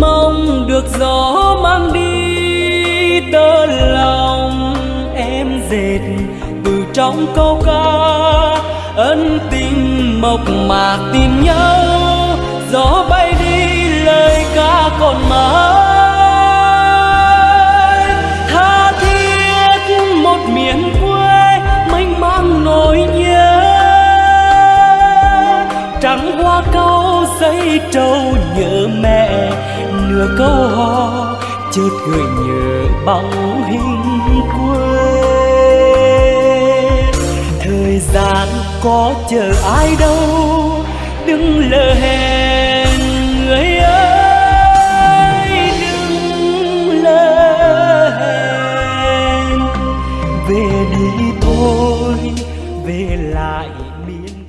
mong được gió mang đi tơ lòng em dệt từ trong câu ca. Ân tình mộc mạc tìm nhau, gió bay đi, lời ca còn mãi. Tha thiết một miền quê, mênh mang nỗi nhớ. Trắng hoa cau xây trâu nhớ mẹ nửa câu hò chợt gợi nhớ bóng hình quê. Thời gian có chờ ai đâu, đừng lờ hẹn người ơi, đừng lờ hẹn. Về đi thôi, về lại miền